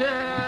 Yeah.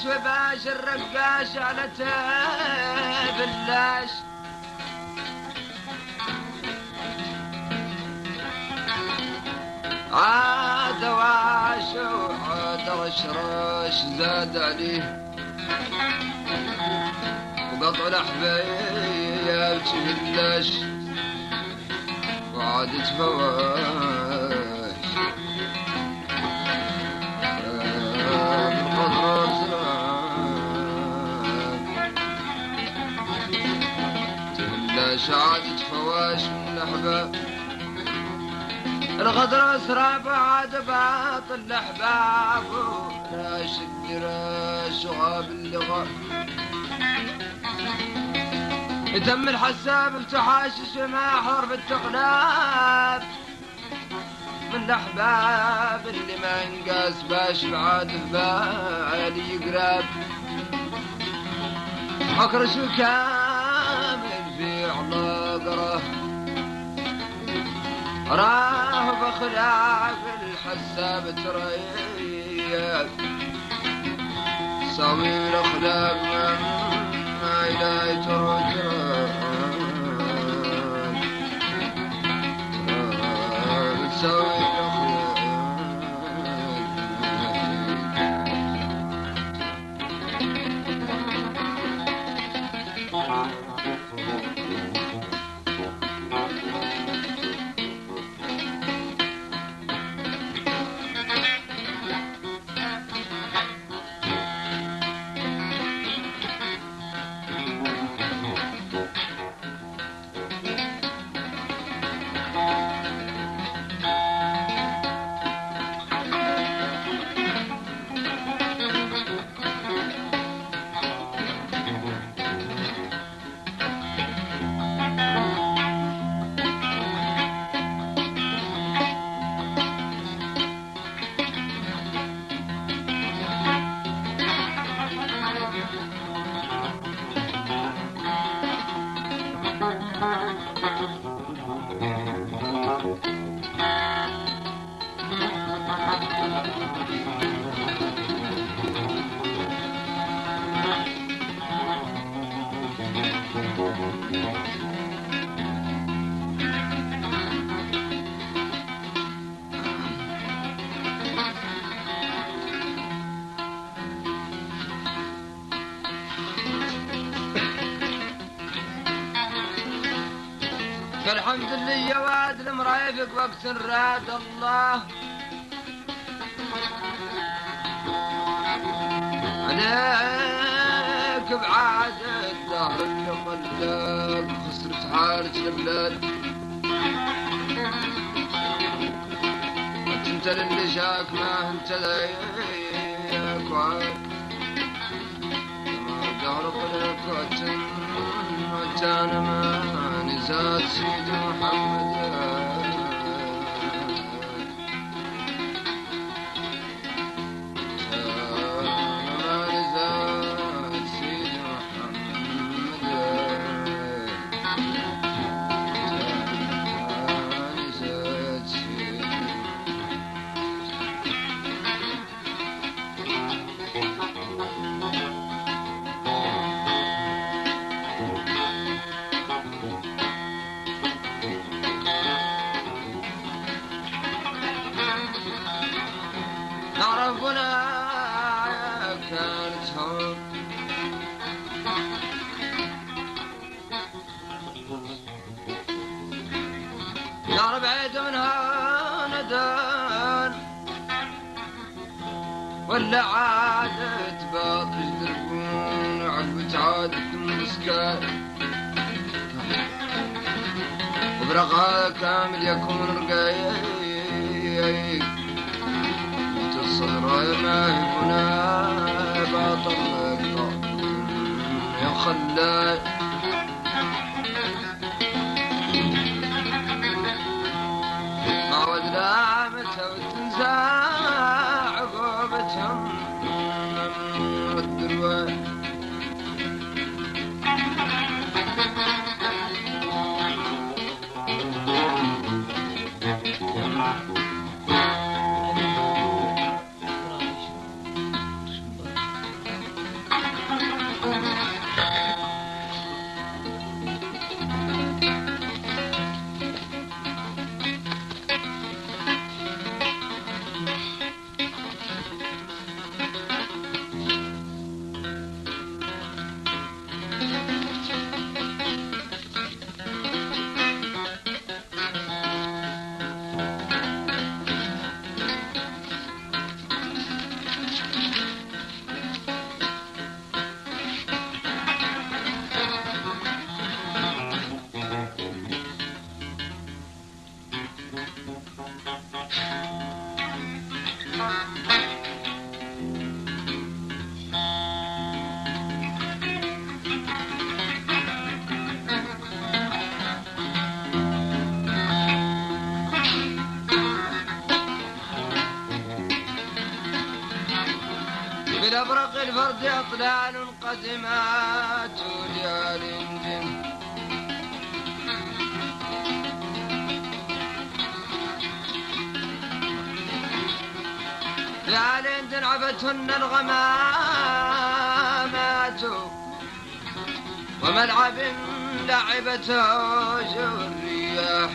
قرايب شوي باش الرقاش على تبلاش عاد واش وعاد رشرش زاد عليه. وقطع الحبايب تبلاش وعاد تفواش شعادة فواش من الأحباب الغدر أسرى بعد باطل الأحباب الدراش وغاب اللغة. يتم الحساب بتحاشش ما حرب التقلاب. من الأحباب اللي ما ينقاس باش بعاد بالي يقرب. أكرش كامل في علاقره راه بخلاف الحساب تريب سوي الأخلاق ما إلهي ترجع سوي الحمد لله يا واد المرايفك وقت راد الله. عليك بعادة الدهر اللي خسرت حارة البلاد انت اللي جاك ما انت ذيك وعاد ما دهر قلك وتن وتانا ما سيد محمد وبرقها كامل يكون رقايق تصير ما هنا باطل يا خلال بالأبرق الفرد أطلال قدمات ليال جن. ليال تنعبتهن الغمامات وملعب لعبته الرياح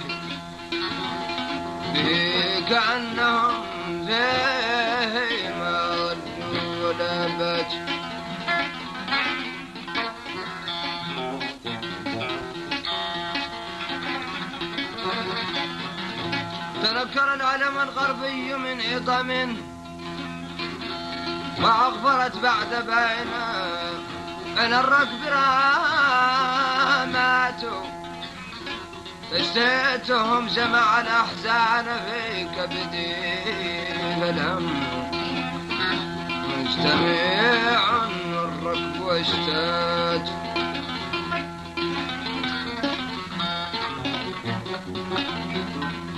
به كأنهم زي تنكر العلم الغربي من عظم وأغفرت بعد بين أن الركب رامات. اشتيتهم جمع الأحزان في كبدي فلم مجتمع الركب واشتاج بين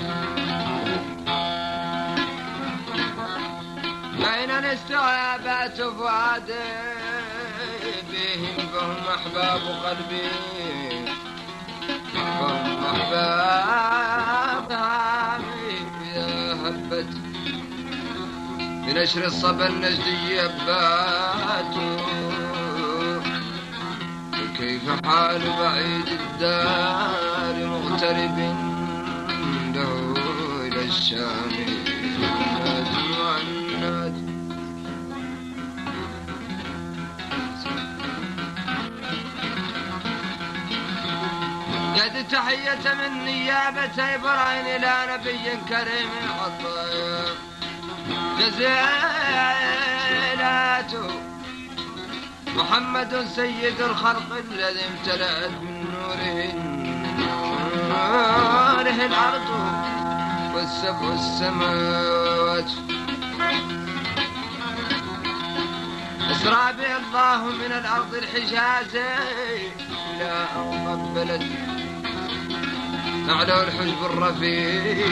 الاستغابات فؤادي بهم فهم أحباب قلبي. فهم أحباب إذا هبت بنشر الصبا النجدي يبات كيف حال بعيد الدار مغترب له إلى الشام؟ قد تحية من نيابة إبراهيم إلى نبي كريم العطايا جزيلات محمد سيد الخلق الذي امتلأت من نوره نوره الأرض والسبع السماوات. أسرى به الله من الأرض الحجاز إلى أن قبلت نعله الحجب الرفيعات.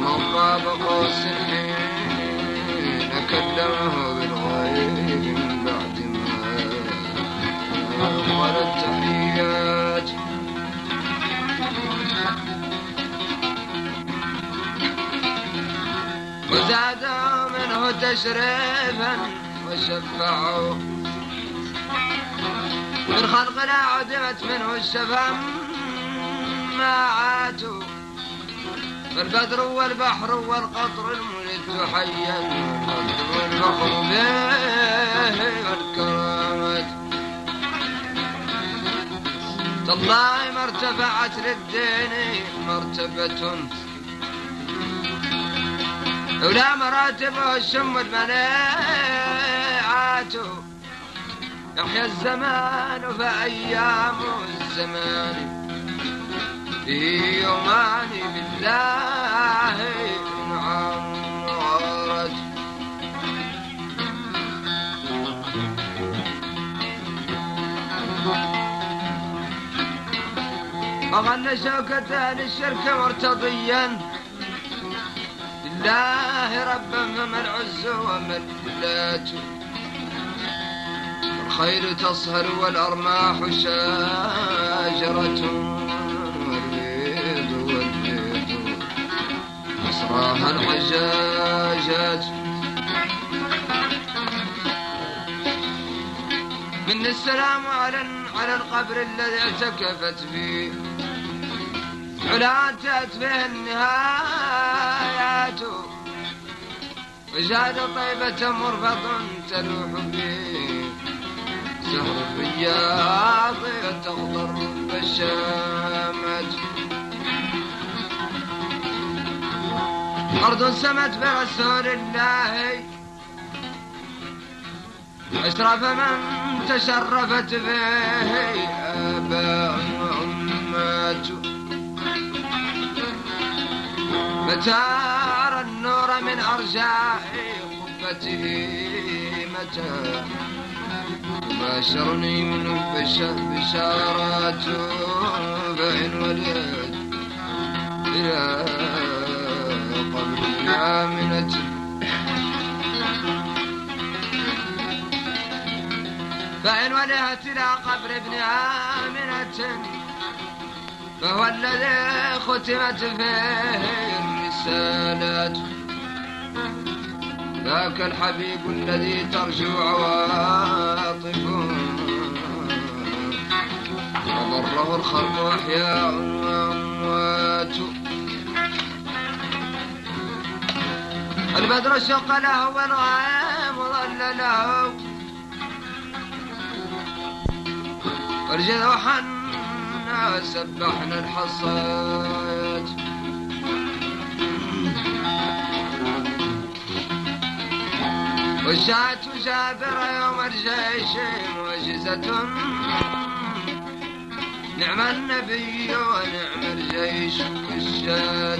من طاب قوس حين كلمه بالغيب من بعد ما قال التحيات. وزادوا منه تشريفا وشفعوا من خلقنا عدمت منه الشفاعات فالبدر والبحر والقطر الملد حيا والفخر به والكرامات تالله ما ارتفعت للدين مرتبة. ولا مراتبه الشم المناعات يحيى الزمان فأيام الزمان في يومان بالله عمرت وغل شوكة للشرك مرتضيا. لله ربا فما العز وما الذات الخير تصهر والأرماح شاجرة والبيض والبيض. أسراها الحجاجات. من السلام على على القبر الذي اعتكفت فيه. علاتت فيه النهايات. وجاد طيبة مرفض تلوح فيه. سهر الرياض تخضر بالشامات أرض سمت برسول الله. أشرف من تشرفت به. وأمات متى أرى النور من أرجاء قبته متى؟ باشرني من بشارات فإن وليت إلى قبر آمنة فإن وليت إلى قبر ابن آمنة. فهو الذي ختمت فيه الرسالات. ذاك الحبيب الذي ترجو عواطفه. وضره الخلق أحياء وأموات. البدر شق له والغيم ظل له. ارجل وحنا سبحنا الحصات والشاة جابر يوم الجيش معجزة. نعم النبي ونعم الجيش والشاة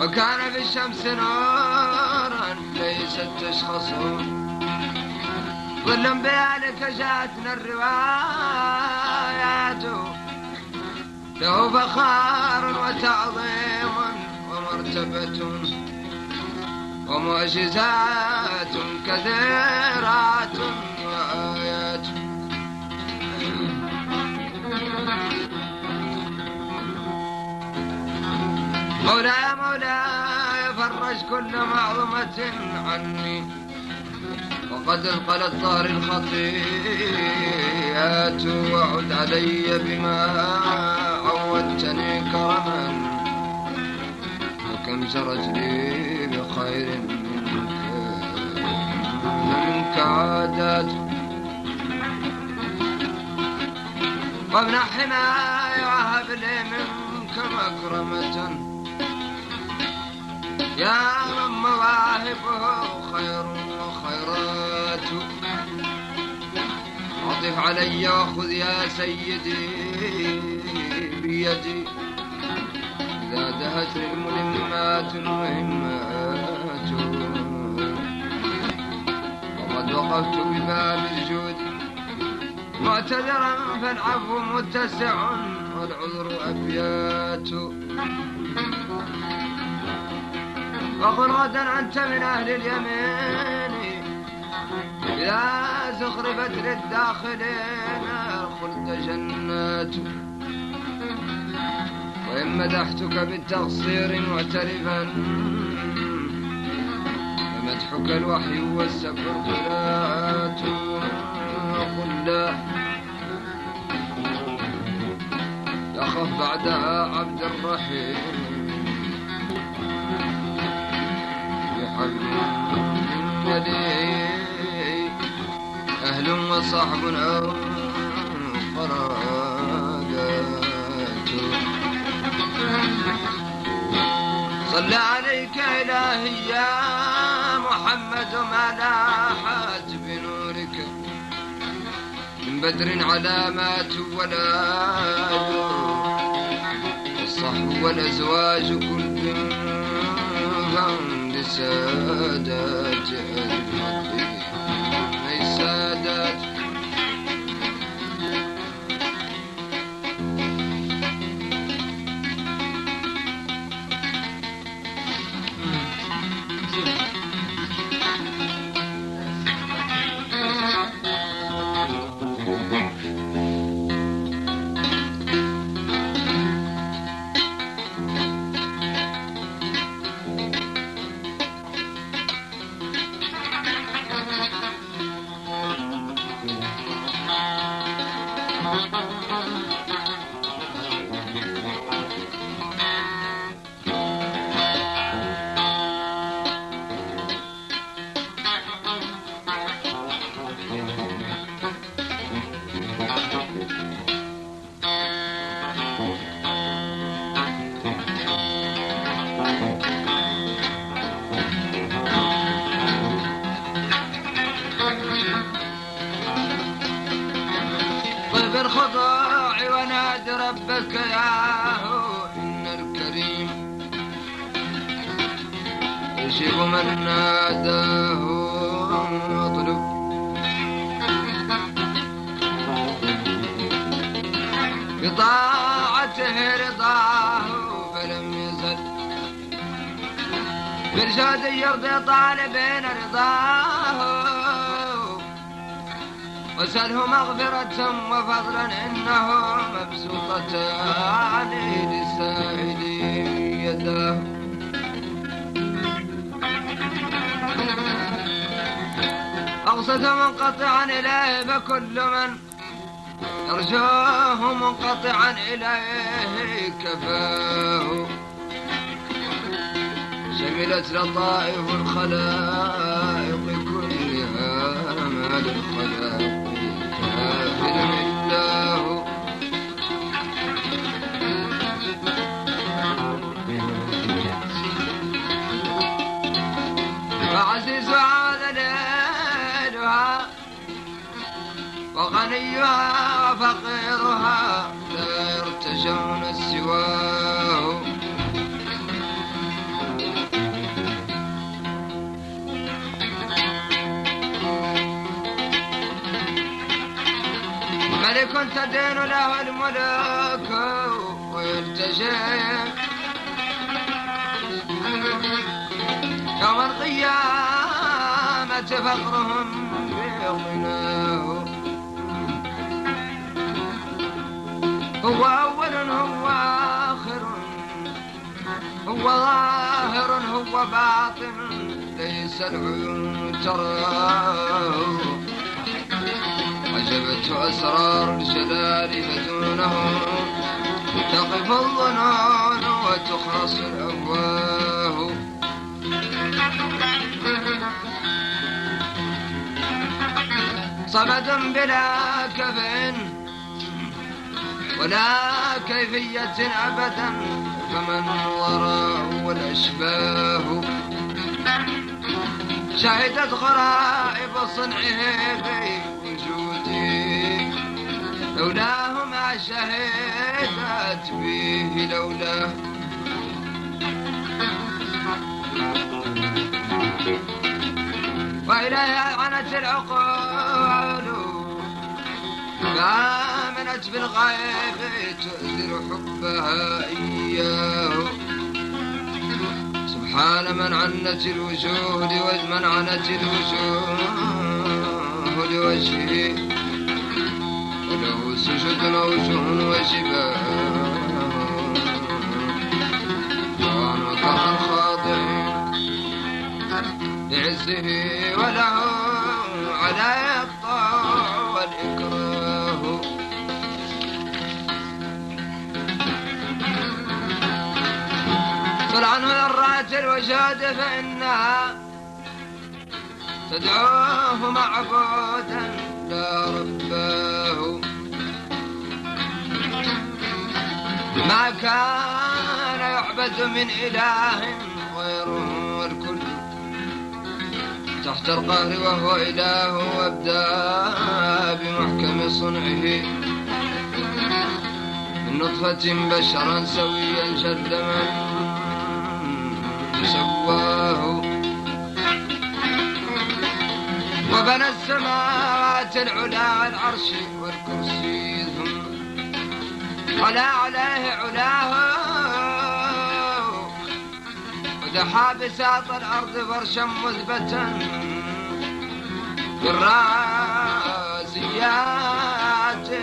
وكان في الشمس نورا ليست تشخصه ظل بذلك جاءتنا الروايات. له فخار وتعظيم ومرتبة. ومعجزات كثيرات وآيات. مولاي مولاي فرج كل معظمة عني. وقد انقلت ظهر الخطيئات وعد علي بما عودتني كرما. وكم جرت لي بخير منك منك عادات وامنح حماي وهب لي منك مكرمة. يا صاحبه خير وخيرات. عطف علي وخذ يا سيدي بيدي. الملمات المهمات وقفت بباب الجود. معتذرا فالعفو متسع. والعذر أبيات. وقل غدا أنت من أهل اليمين. إذا زخرفت للداخلين الخلد جنات. وإن مدحتك بالتقصير معترفا فمدحك الوحي والسفر قراءات وقل لا. يخف بعدها عبد الرحيم. بحمد أهل وصحب أو قرابات صلى عليك إلهي يا لاحت بنورك. من بدر علامات ولا الصحب والأزواج كل فهم لسادات الفضل بطاعته رضاه فلم يزل. برشاد يرضي طالبين رضاه. وسله مغفرة وفضلا إنه مبسوطتان للسائل يداه. أقصد منقطعا إليه فكل من يرجوه منقطعا إليه كفاه شملت لطائف الخلائق كلها ما للخلائق كافر الله وغنيها وفقيرها لا يرتجون سواه ملك تدين له الملوك ويلتجي يوم القيامة فقرهم بغناه هو أول هو آخر. هو ظاهر هو باطن. ليس العيون تراه عجبت أسرار الجلال فدونه تقف الظنون وتخرص الأفواه صمد بلا كف ولا كيفية أبدا فمن وراءه الأشباه شهدت غرائب صنعه في وجودي لولاه ما شهدت به لولاه وإليه عنت العقول فآمنت بالغيب تؤثر حبها إياه. سبحان من عنت الوجوه لوجه من عنت الوجوه لوجهه وله سجد وجه وجباه. لعزه وله ذرات الوجود فإنها تدعوه معبودا لا رباه ما كان يعبد من إله غيره والكل تحت القهر وهو إله وابدأ بمحكم صنعه. من نطفة بشرا سويا شد من سواه وبنى السماوات العلا العرش والكرسي ثم علا عليه علاه. ودحى بساط الأرض فرشا مثبتا بالراسيات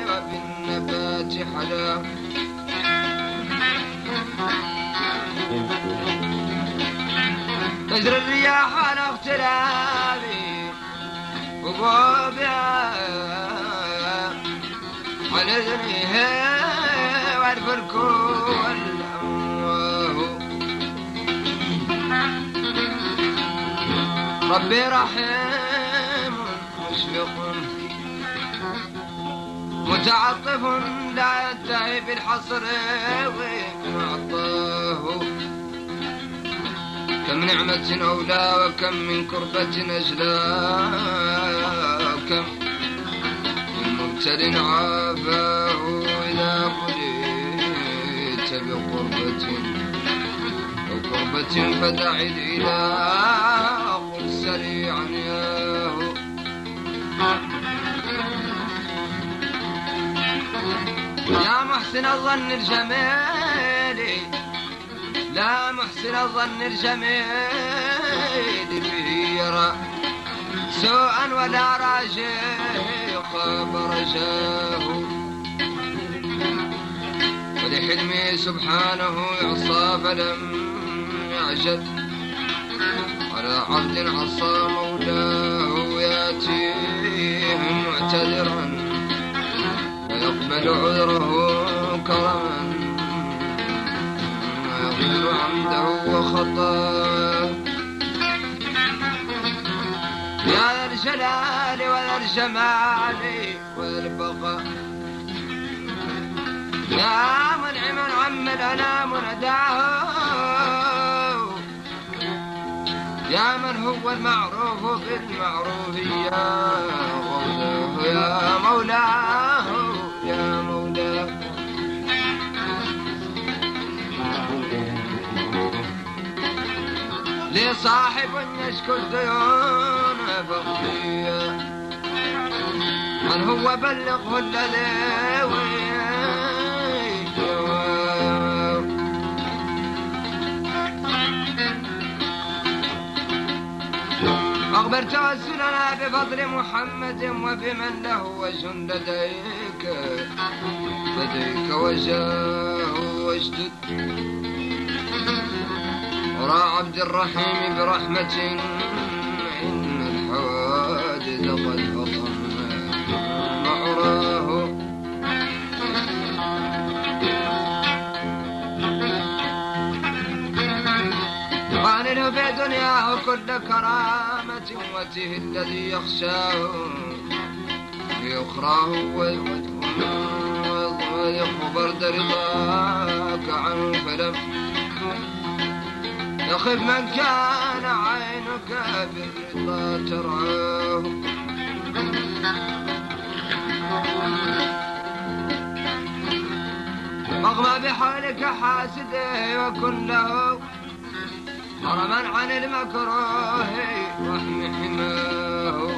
وبالنبات حلا. تجري الرياح على اختلاف وقوبها على اذنها والفلك والأمواه ربي رحيم مشفق متعطف لا ينتهي بالحصر ومعطاه كم نعمة أولى وكم من كربة أجلى وكم من مبتل عافاه إذا بليت بقربة أو كربة فدع الإله قل سريعا ياه يا محسن الظن الجميل لا محسن الظن الجميل به يرى سوءا ولا راجيق برجاه ولحلمه سبحانه يعصى فلم يعجل على عبد عصى مولاه يأتيه معتذرا. ويقبل عذره كرما. ويغفر عمده وخطاه يا الجلال وذا الجمال وذا البقاء يا منعما عم الأنام نداه يا من هو المعروف بالمعروف يا يا مولاه لصاحب يشكو الديون فقيا من هو بلغه الذي أخبر توسلنا بفضل محمد وبمن له وجه لديك. لديك وجاه واجدد ورا عبد الرحيم برحمة إن الحوادث قد فطن معراه قانله في دنياه كل كرامة وجه الذي يخشاه. في أخراه ويخبر رضاك عنه فلم يخف من كان عينك بالرضا ترعاه أغمى بحالك حاسده وكن له حرما عن المكروه واحمي حماه.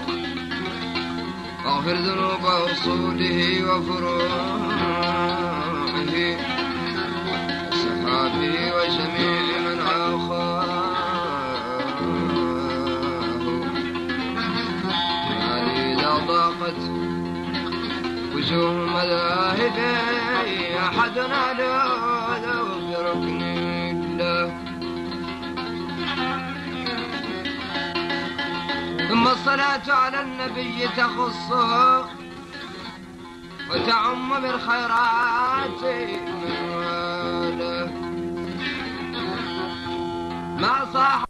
اغفر ذنوب اصوله وفروعه سحابه وجميع وجوه مذاهبي احدنا له بركن الله. ثم الصلاة على النبي تخصه وتعم بالخيرات من واله ما صاح